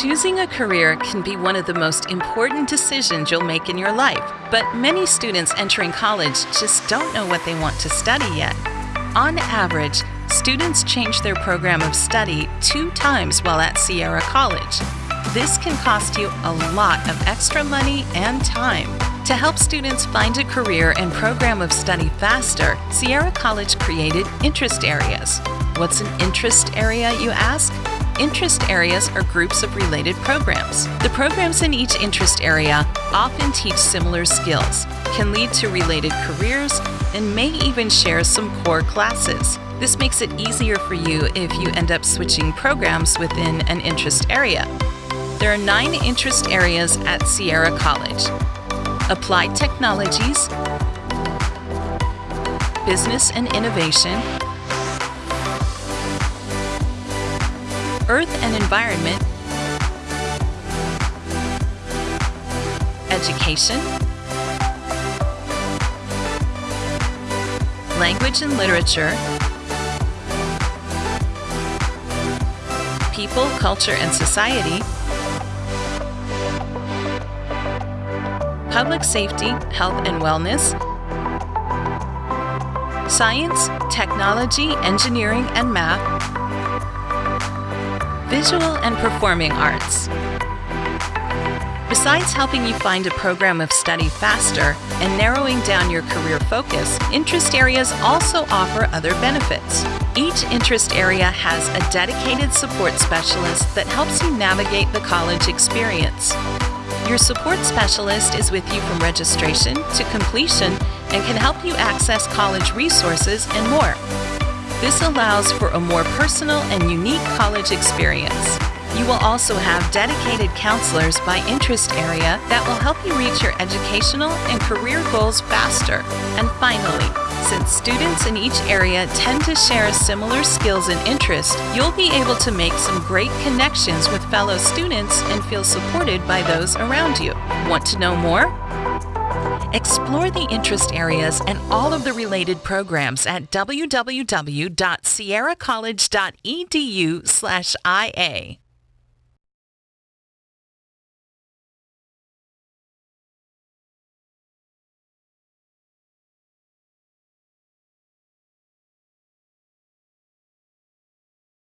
Choosing a career can be one of the most important decisions you'll make in your life, but many students entering college just don't know what they want to study yet. On average, students change their program of study two times while at Sierra College. This can cost you a lot of extra money and time. To help students find a career and program of study faster, Sierra College created interest areas. What's an interest area, you ask? Interest areas are groups of related programs. The programs in each interest area often teach similar skills, can lead to related careers, and may even share some core classes. This makes it easier for you if you end up switching programs within an interest area. There are nine interest areas at Sierra College. Applied Technologies, Business and Innovation, Earth and Environment, Education, Language and Literature, People, Culture and Society, Public Safety, Health and Wellness, Science, Technology, Engineering and Math, Visual and Performing Arts. Besides helping you find a program of study faster and narrowing down your career focus, interest areas also offer other benefits. Each interest area has a dedicated support specialist that helps you navigate the college experience. Your support specialist is with you from registration to completion and can help you access college resources and more. This allows for a more personal and unique college experience. You will also have dedicated counselors by interest area that will help you reach your educational and career goals faster. And finally, since students in each area tend to share similar skills and interests, you'll be able to make some great connections with fellow students and feel supported by those around you. Want to know more? Explore the interest areas and all of the related programs at www.sierracollege.edu/ia.